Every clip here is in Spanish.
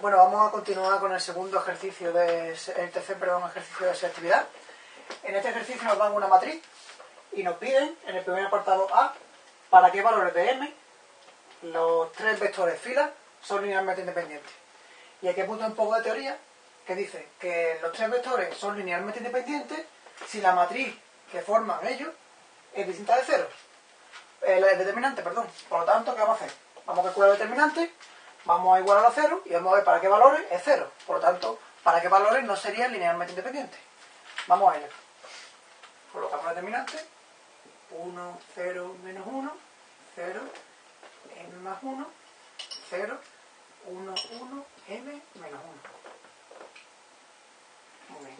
Bueno, vamos a continuar con el segundo ejercicio de el tercer perdón, ejercicio de selectividad. En este ejercicio nos dan una matriz y nos piden en el primer apartado A para qué valores de m los tres vectores fila son linealmente independientes. Y aquí apunta un poco de teoría que dice que los tres vectores son linealmente independientes si la matriz que forman ellos es distinta de cero. El, determinante, perdón. Por lo tanto, ¿qué vamos a hacer? Vamos a calcular el determinante vamos a igualar a cero y vamos a ver para qué valores es cero. Por lo tanto, para qué valores no serían linealmente independientes. Vamos a ello. Colocamos el determinante. 1, 0, menos 1, 0, m más 1, 0, 1, 1, m menos 1. Muy bien.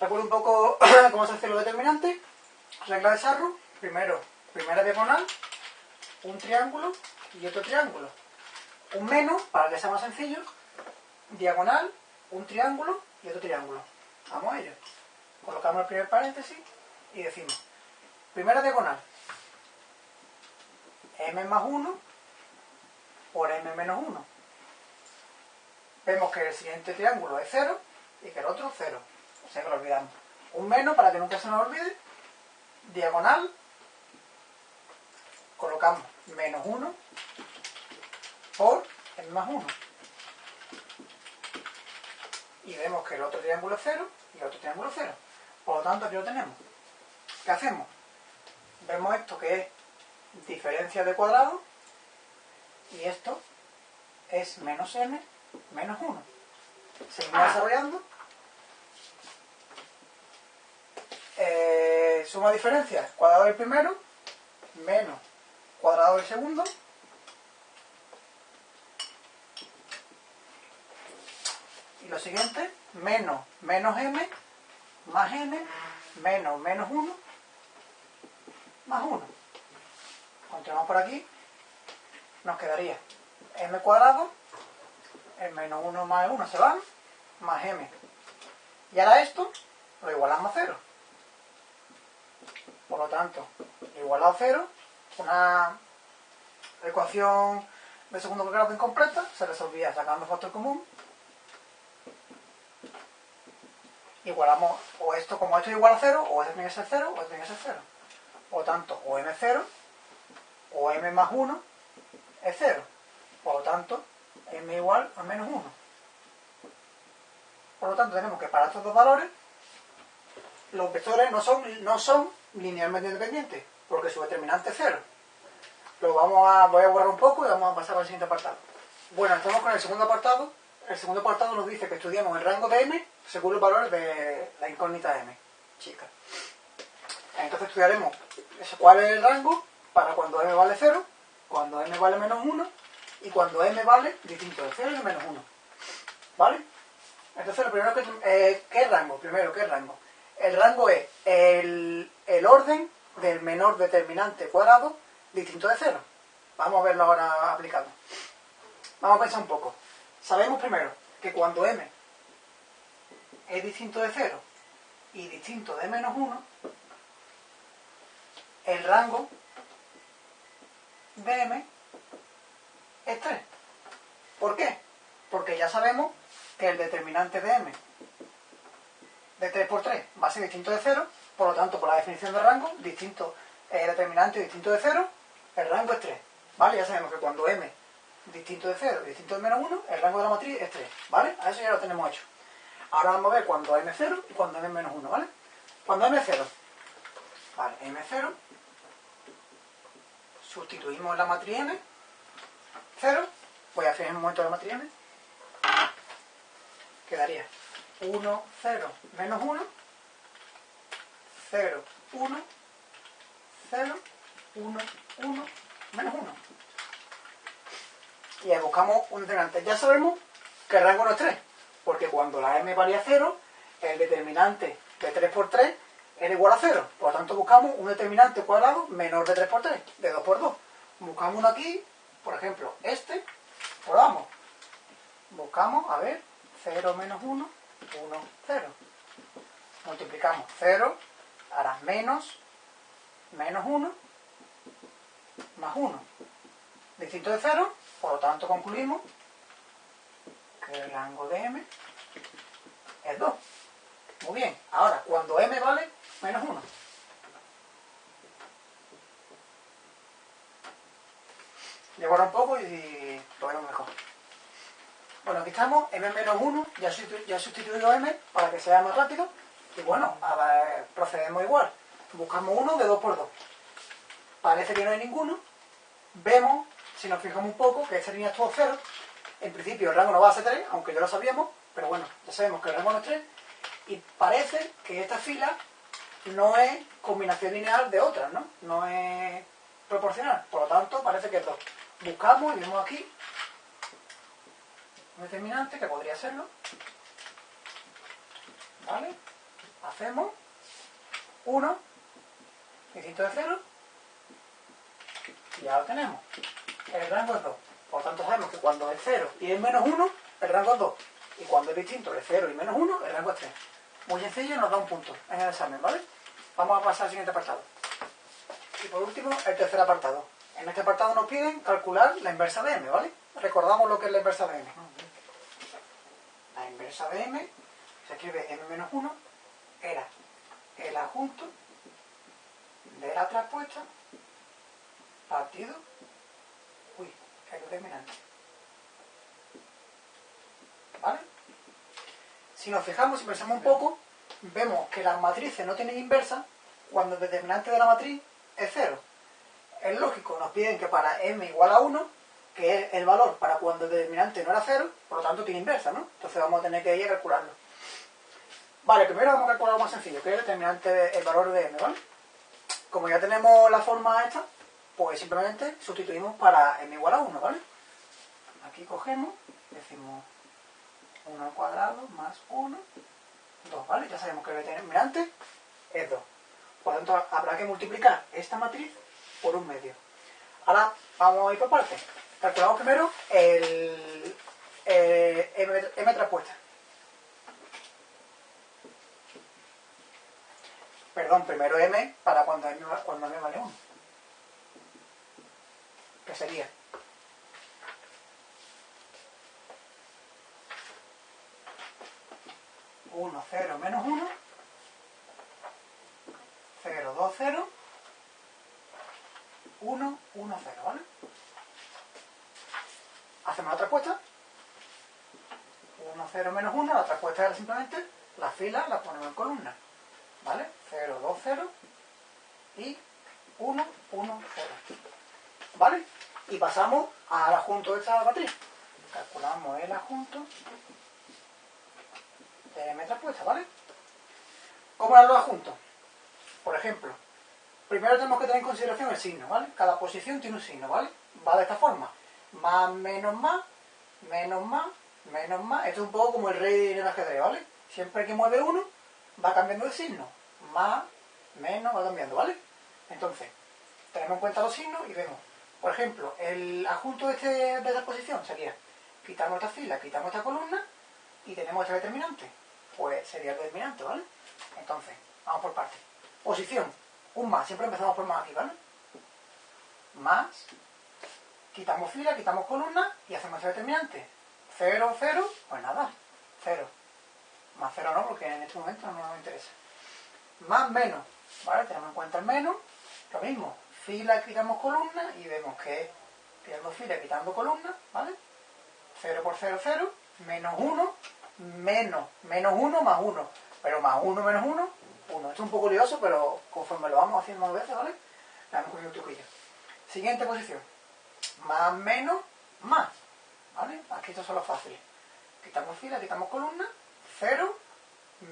Recuerdo un poco cómo se hacen los determinantes. Regla de Sarro. Primero, primera diagonal, un triángulo y otro triángulo un menos, para que sea más sencillo, diagonal, un triángulo y otro triángulo. Vamos a ello. Colocamos el primer paréntesis y decimos, primera diagonal, m más 1 por m menos 1. Vemos que el siguiente triángulo es 0 y que el otro 0. O sea que lo olvidamos. Un menos para que nunca se nos olvide. Diagonal. Colocamos menos 1 por más 1. Y vemos que el otro triángulo es 0 y el otro triángulo es 0. Por lo tanto, aquí lo tenemos. ¿Qué hacemos? Vemos esto que es diferencia de cuadrado y esto es menos m menos 1. Seguimos desarrollando. Eh, suma diferencia, cuadrado del primero, menos cuadrado del segundo, Y lo siguiente, menos menos m, más n, menos menos 1, más 1. Continuamos por aquí, nos quedaría m cuadrado, el menos 1 más 1 se van, más m. Y ahora esto lo igualamos a 0. Por lo tanto, igualado a 0, una ecuación de segundo grado incompleta se resolvía sacando factor común igualamos o esto como esto es igual a 0, o esto tiene que ser 0, o esto tiene que ser 0. Por lo tanto, o m0 o m más 1 es 0. Por lo tanto, m igual a menos 1. Por lo tanto, tenemos que para estos dos valores, los vectores no son, no son linealmente independientes, porque su determinante es 0. Lo vamos a, voy a borrar un poco y vamos a pasar al siguiente apartado. Bueno, estamos con el segundo apartado. El segundo apartado nos dice que estudiamos el rango de m según los valores de la incógnita m, chica. Entonces estudiaremos cuál es el rango para cuando m vale 0, cuando m vale menos 1 y cuando m vale distinto de 0 y menos 1. ¿Vale? Entonces lo primero que... Eh, ¿Qué rango? Primero, ¿qué rango? El rango es el, el orden del menor determinante cuadrado distinto de 0. Vamos a verlo ahora aplicado. Vamos a pensar un poco. Sabemos primero que cuando m es distinto de 0 y distinto de menos 1, el rango de m es 3. ¿Por qué? Porque ya sabemos que el determinante de m de 3 por 3 va a ser distinto de 0, por lo tanto, por la definición de rango, distinto, el determinante distinto de 0, el rango es 3. ¿Vale? Ya sabemos que cuando m distinto de 0 y distinto de menos 1, el rango de la matriz es 3. ¿Vale? A eso ya lo tenemos hecho. Ahora vamos a ver cuando m0 y cuando m menos 1, ¿vale? Cuando m0, vale, m0, sustituimos la matriz m, 0, voy a hacer un momento la matriz m, quedaría 1, 0, menos 1, 0, 1, 0, 1, 1, menos 1. Y buscamos un determinante. Ya sabemos que el rango no es 3, porque cuando la m valía 0, el determinante de 3 por 3 era igual a 0. Por lo tanto, buscamos un determinante cuadrado menor de 3 por 3, de 2 por 2. Buscamos uno aquí, por ejemplo, este, probamos. Buscamos, a ver, 0 menos 1, 1, 0. Multiplicamos 0, hará menos, menos 1, más 1. Distinto de 0, por lo tanto concluimos que el rango de m es 2. Muy bien, ahora cuando m vale menos 1. Le un poco y lo vemos mejor. Bueno, aquí estamos, m menos 1, ya, he sustituido m para que sea más rápido. Y bueno, procedemos igual. Buscamos uno de 2 por 2. Parece que no hay ninguno. Vemos, si nos fijamos un poco, que esta línea es todo 0. En principio el rango no va a ser 3, aunque ya lo sabíamos, pero bueno, ya sabemos que el rango no es 3. Y parece que esta fila no es combinación lineal de otras, ¿no? No es proporcional. Por lo tanto, parece que es 2. Buscamos y vemos aquí un determinante que podría serlo. ¿Vale? Hacemos 1 distinto de 0 y ya lo tenemos. El rango es 2. Por tanto sabemos que cuando es 0 y es menos 1, el rango es 2. Y cuando es distinto de 0 y menos 1, el rango es 3. Muy sencillo, nos da un punto en el examen, ¿vale? Vamos a pasar al siguiente apartado. Y por último, el tercer apartado. En este apartado nos piden calcular la inversa de m, ¿vale? Recordamos lo que es la inversa de m. La inversa de m se escribe m menos 1, era el adjunto de la traspuesta partido, ¿Vale? Si nos fijamos, si pensamos un poco, vemos que las matrices no tienen inversa cuando el determinante de la matriz es 0. Es lógico, nos piden que para m igual a 1, que es el valor para cuando el determinante no era 0, por lo tanto tiene inversa, ¿no? Entonces vamos a tener que ir a calcularlo. Vale, primero vamos a calcular lo más sencillo, que es el determinante, el valor de m, ¿vale? Como ya tenemos la forma esta, pues simplemente sustituimos para m igual a 1, ¿vale? Aquí cogemos, decimos 1 al cuadrado más 1, 2, ¿vale? Ya sabemos que el determinante es 2. Por lo tanto, habrá que multiplicar esta matriz por un medio. Ahora vamos a ir por partes. Calculamos primero el, el m, m traspuesta. Perdón, primero m para cuando m, cuando m vale 1. ¿Qué sería? Uno, cero, menos 1. 0, 2, 0. 1, 1, 0, ¿vale? Hacemos la respuesta. 1, 0, menos 1. La respuesta era simplemente la fila la ponemos en columna. ¿Vale? 0, 2, 0 y 1, 1, 0. ¿Vale? Y pasamos al adjunto de esta matriz. Calculamos el adjunto de m traspuesta, ¿vale? ¿Cómo eran los adjuntos? Por ejemplo, primero tenemos que tener en consideración el signo, ¿vale? Cada posición tiene un signo, ¿vale? Va de esta forma. Más, menos, más, menos, más, menos, más. Esto es un poco como el rey del ajedrez, ¿vale? Siempre que mueve uno, va cambiando de signo. Más, menos, va cambiando, ¿vale? Entonces, tenemos en cuenta los signos y vemos. Por ejemplo, el adjunto de, este, de esta posición sería quitamos esta fila, quitamos esta columna y tenemos este determinante. Pues sería el determinante, ¿vale? Entonces, vamos por partes. Posición, un más, siempre empezamos por más aquí, ¿vale? Más, quitamos fila, quitamos columna y hacemos el determinante. 0, 0, pues nada, 0. Más 0 no, porque en este momento no nos interesa. Más menos, ¿vale? Tenemos en cuenta el menos, lo mismo, fila, quitamos columna y vemos que quitando fila, quitando columna, ¿vale? 0 por 0, 0, menos 1, menos, menos 1 más 1, pero más 1 menos 1, 1. Esto es un poco lioso, pero conforme lo vamos haciendo más veces, ¿vale? Le vamos cogiendo un truquillo. Siguiente posición, más, menos, más, ¿vale? Aquí estos son los fáciles. Quitamos fila, quitamos columna, 0,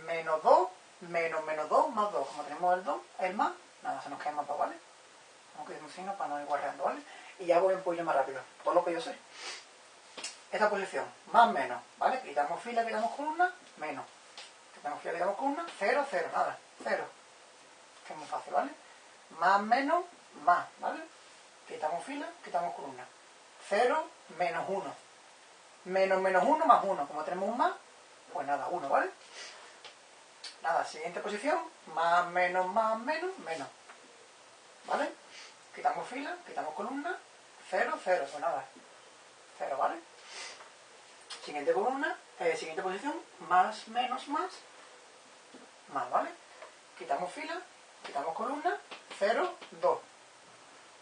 menos 2, menos menos 2, más 2. Como tenemos el 2, el más, nada, se nos queda más 2, ¿vale? Vamos a un signo para no ir guardando, ¿vale? Y voy un poquillo más rápido, todo lo que yo sé. Esta posición, más menos, ¿vale? Quitamos fila, quitamos columna, menos. Quitamos fila, quitamos columna, 0, 0, nada, 0. Que es muy fácil, ¿vale? Más, menos, más, ¿vale? Quitamos fila, quitamos columna. 0, menos 1. Menos, menos 1, más 1. Como tenemos un más, pues nada, 1, ¿vale? Nada, siguiente posición, más, menos, más, menos, menos. ¿Vale? Quitamos fila, quitamos columna, 0, 0, pues nada, 0, ¿vale? Siguiente columna, eh, siguiente posición, más, menos, más, más, ¿vale? Quitamos fila, quitamos columna, 0, 2.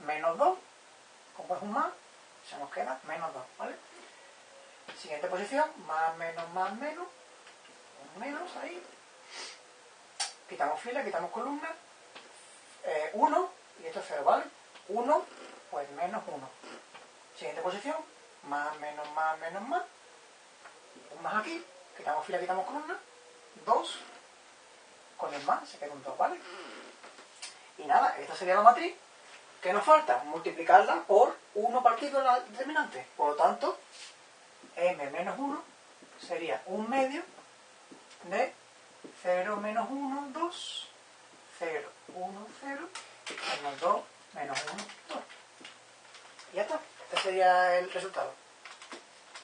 Menos 2, como es un más, se nos queda menos 2, ¿vale? Siguiente posición, más, menos, más, menos, menos ahí. Quitamos fila, quitamos columna, 1 eh, y esto es 0, ¿vale? 1, pues menos 1. Siguiente posición, más, menos, más, menos, más. Un más aquí, quitamos fila, quitamos columna, 2, con el más se queda un 2, ¿vale? Y nada, esta sería la matriz. ¿Qué nos falta? Multiplicarla por 1 partido de la determinante. Por lo tanto, m menos 1 sería un medio de 0 menos 1, 2, 0, 1, 0, menos 2, menos 1, 2. Y ya está. Este sería el resultado.